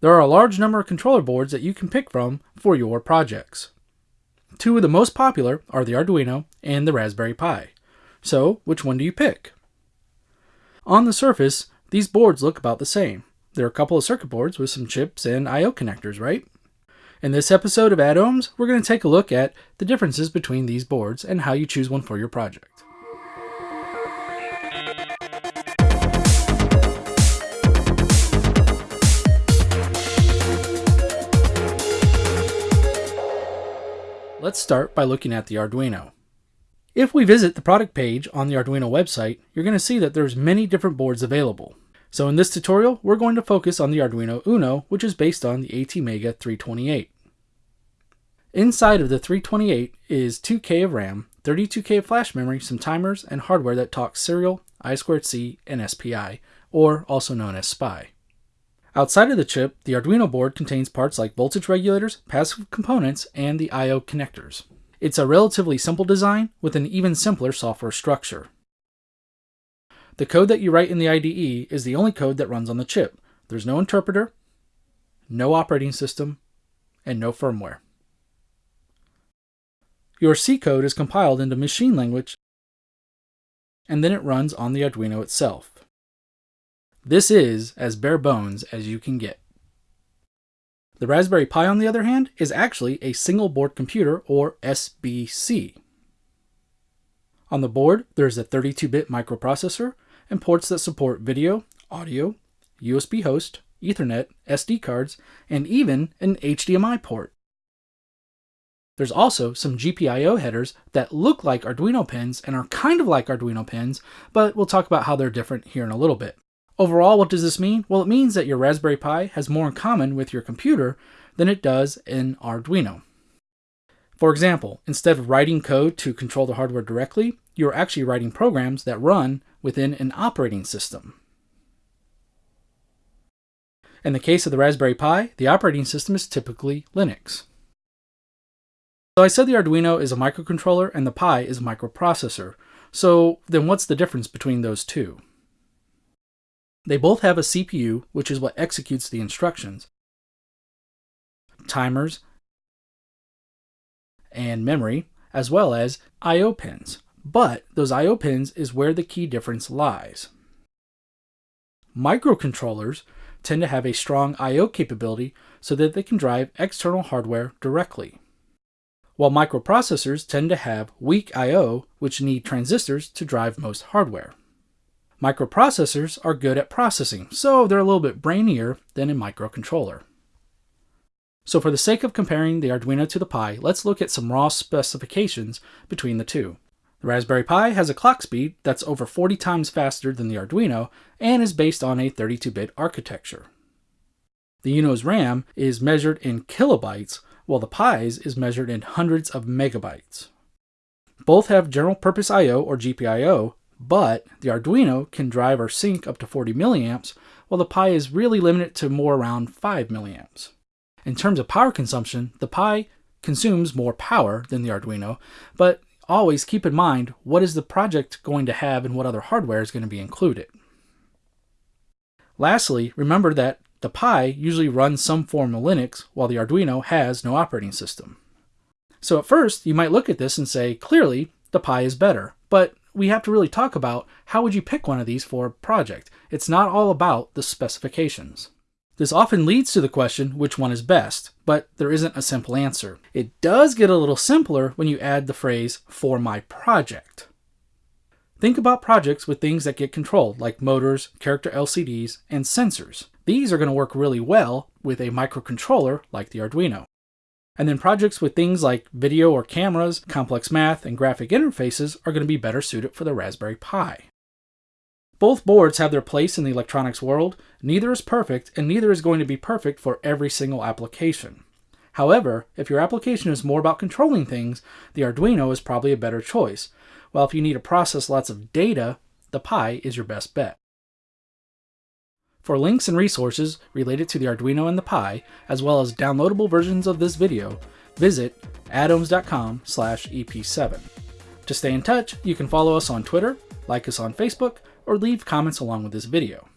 There are a large number of controller boards that you can pick from for your projects. Two of the most popular are the Arduino and the Raspberry Pi. So, which one do you pick? On the surface, these boards look about the same. There are a couple of circuit boards with some chips and I.O. connectors, right? In this episode of Add-Ohms, we're going to take a look at the differences between these boards and how you choose one for your project. Let's start by looking at the Arduino. If we visit the product page on the Arduino website, you're going to see that there's many different boards available. So in this tutorial, we're going to focus on the Arduino Uno, which is based on the ATmega 328. Inside of the 328 is 2K of RAM, 32K of flash memory, some timers, and hardware that talks serial, I2C, and SPI, or also known as SPI. Outside of the chip, the Arduino board contains parts like voltage regulators, passive components, and the I.O. connectors. It's a relatively simple design with an even simpler software structure. The code that you write in the IDE is the only code that runs on the chip. There's no interpreter, no operating system, and no firmware. Your C code is compiled into machine language and then it runs on the Arduino itself. This is as bare bones as you can get. The Raspberry Pi, on the other hand, is actually a single board computer, or SBC. On the board, there's a 32-bit microprocessor and ports that support video, audio, USB host, Ethernet, SD cards, and even an HDMI port. There's also some GPIO headers that look like Arduino pins and are kind of like Arduino pins, but we'll talk about how they're different here in a little bit. Overall, what does this mean? Well, it means that your Raspberry Pi has more in common with your computer than it does in Arduino. For example, instead of writing code to control the hardware directly, you're actually writing programs that run within an operating system. In the case of the Raspberry Pi, the operating system is typically Linux. So I said the Arduino is a microcontroller and the Pi is a microprocessor. So then what's the difference between those two? They both have a CPU, which is what executes the instructions, timers, and memory, as well as I.O. pins. But those I.O. pins is where the key difference lies. Microcontrollers tend to have a strong I.O. capability so that they can drive external hardware directly, while microprocessors tend to have weak I.O. which need transistors to drive most hardware. Microprocessors are good at processing, so they're a little bit brainier than a microcontroller. So for the sake of comparing the Arduino to the Pi, let's look at some raw specifications between the two. The Raspberry Pi has a clock speed that's over 40 times faster than the Arduino and is based on a 32-bit architecture. The Uno's RAM is measured in kilobytes, while the Pi's is measured in hundreds of megabytes. Both have general purpose I.O. or GPIO, but the Arduino can drive or sink up to 40 milliamps, while the Pi is really limited to more around 5 milliamps. In terms of power consumption, the Pi consumes more power than the Arduino, but always keep in mind what is the project going to have and what other hardware is going to be included. Lastly, remember that the Pi usually runs some form of Linux, while the Arduino has no operating system. So at first, you might look at this and say, clearly, the Pi is better, but we have to really talk about how would you pick one of these for a project. It's not all about the specifications. This often leads to the question which one is best, but there isn't a simple answer. It does get a little simpler when you add the phrase for my project. Think about projects with things that get controlled, like motors, character LCDs, and sensors. These are going to work really well with a microcontroller like the Arduino. And then projects with things like video or cameras, complex math, and graphic interfaces are going to be better suited for the Raspberry Pi. Both boards have their place in the electronics world, neither is perfect, and neither is going to be perfect for every single application. However, if your application is more about controlling things, the Arduino is probably a better choice, while if you need to process lots of data, the Pi is your best bet. For links and resources related to the Arduino and the Pi, as well as downloadable versions of this video, visit slash ep7. To stay in touch, you can follow us on Twitter, like us on Facebook, or leave comments along with this video.